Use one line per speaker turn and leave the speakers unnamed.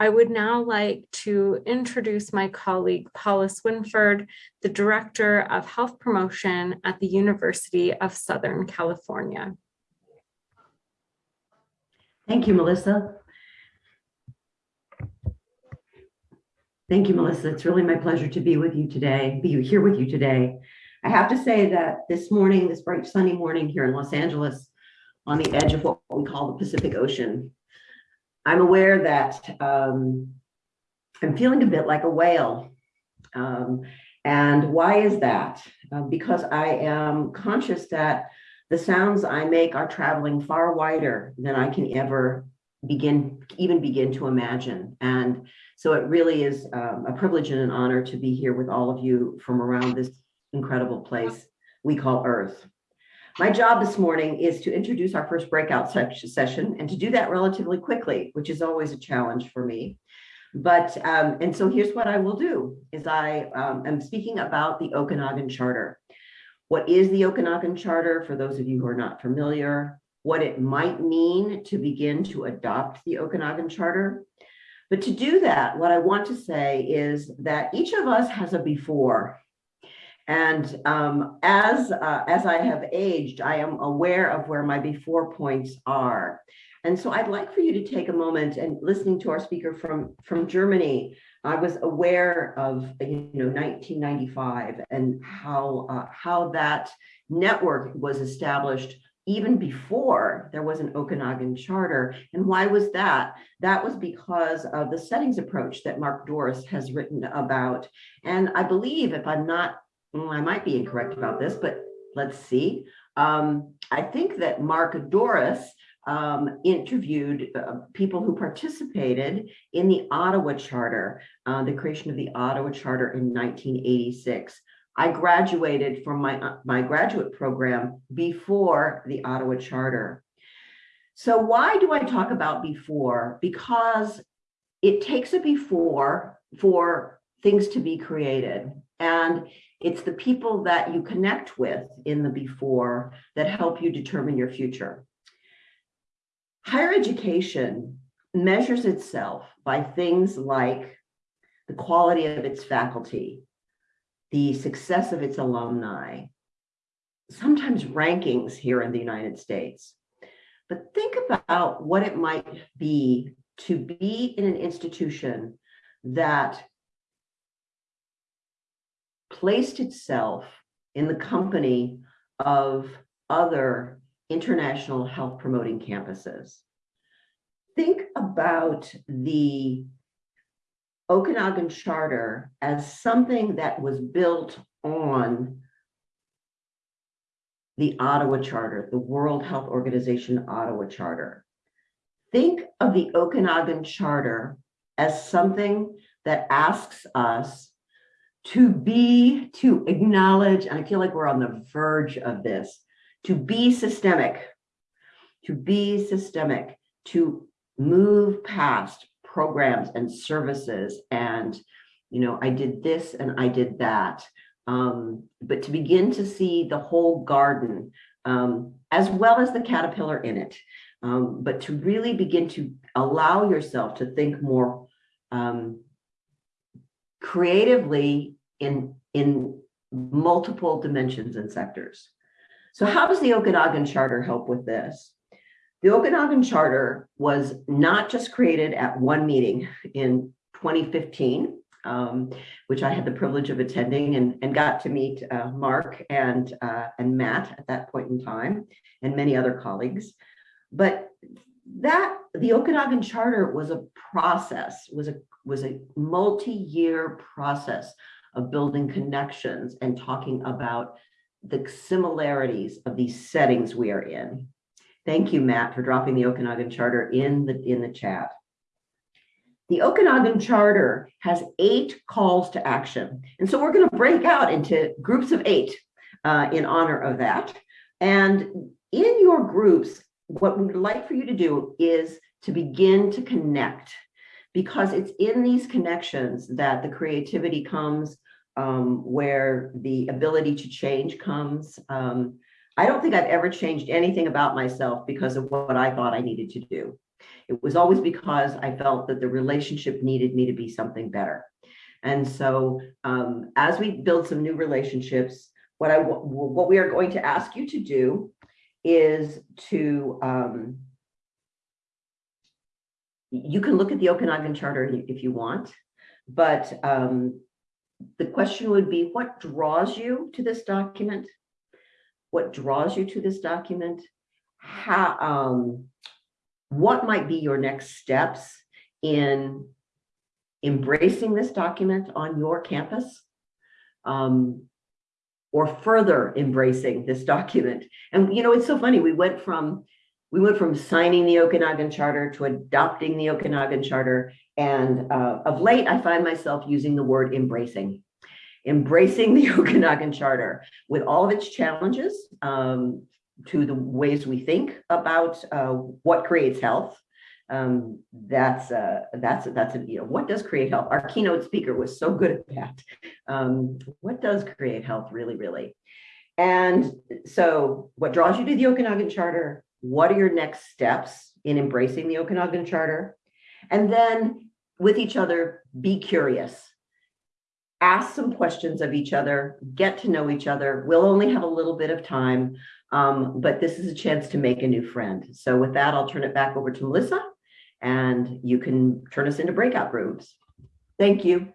I would now like to introduce my colleague Paula Swinford, the Director of Health Promotion at the University of Southern California.
Thank you, Melissa. Thank you, Melissa. It's really my pleasure to be with you today, be here with you today. I have to say that this morning, this bright sunny morning here in Los Angeles, on the edge of what we call the Pacific Ocean, I'm aware that um, I'm feeling a bit like a whale. Um, and why is that? Uh, because I am conscious that the sounds I make are traveling far wider than I can ever begin, even begin to imagine. And so it really is um, a privilege and an honor to be here with all of you from around this incredible place we call Earth. My job this morning is to introduce our first breakout session and to do that relatively quickly, which is always a challenge for me. But, um, and so here's what I will do, is I um, am speaking about the Okanagan Charter. What is the Okanagan Charter, for those of you who are not familiar, what it might mean to begin to adopt the Okanagan Charter. But to do that, what I want to say is that each of us has a before and um, as, uh, as I have aged, I am aware of where my before points are. And so I'd like for you to take a moment and listening to our speaker from, from Germany, I was aware of, you know, 1995 and how, uh, how that network was established even before there was an Okanagan charter. And why was that? That was because of the settings approach that Mark Dooris has written about. And I believe, if I'm not well, I might be incorrect about this, but let's see. Um, I think that Mark Dooris um, interviewed uh, people who participated in the Ottawa Charter, uh, the creation of the Ottawa Charter in 1986. I graduated from my, uh, my graduate program before the Ottawa Charter. So why do I talk about before? Because it takes a before for things to be created. And it's the people that you connect with in the before that help you determine your future. Higher education measures itself by things like the quality of its faculty, the success of its alumni, sometimes rankings here in the United States. But think about what it might be to be in an institution that placed itself in the company of other international health promoting campuses. Think about the Okanagan Charter as something that was built on the Ottawa Charter, the World Health Organization Ottawa Charter. Think of the Okanagan Charter as something that asks us to be, to acknowledge, and I feel like we're on the verge of this, to be systemic, to be systemic, to move past programs and services and, you know, I did this and I did that. Um, but to begin to see the whole garden um, as well as the caterpillar in it, um, but to really begin to allow yourself to think more um, creatively in, in multiple dimensions and sectors. So how does the Okanagan Charter help with this? The Okanagan Charter was not just created at one meeting in 2015, um, which I had the privilege of attending and, and got to meet uh, Mark and, uh, and Matt at that point in time, and many other colleagues. But that the Okanagan Charter was a process, was a was a multi-year process of building connections and talking about the similarities of these settings we are in. Thank you, Matt, for dropping the Okanagan Charter in the, in the chat. The Okanagan Charter has eight calls to action. And so we're going to break out into groups of eight uh, in honor of that. And in your groups, what we'd like for you to do is to begin to connect because it's in these connections that the creativity comes, um, where the ability to change comes. Um, I don't think I've ever changed anything about myself because of what I thought I needed to do. It was always because I felt that the relationship needed me to be something better. And so um, as we build some new relationships, what I, what we are going to ask you to do is to, um, you can look at the Okanagan Charter if you want, but um, the question would be, what draws you to this document? What draws you to this document? How, um, what might be your next steps in embracing this document on your campus? Um, or further embracing this document. And you know, it's so funny, we went from, we went from signing the Okanagan Charter to adopting the Okanagan Charter. And uh, of late, I find myself using the word embracing. Embracing the Okanagan Charter with all of its challenges um, to the ways we think about uh, what creates health. Um, that's uh, that's that's you know what does create health. Our keynote speaker was so good at that. Um, what does create health really, really? And so, what draws you to the Okanagan Charter? What are your next steps in embracing the Okanagan Charter? And then, with each other, be curious. Ask some questions of each other. Get to know each other. We'll only have a little bit of time, um, but this is a chance to make a new friend. So, with that, I'll turn it back over to Melissa and you can turn us into breakout rooms. Thank you.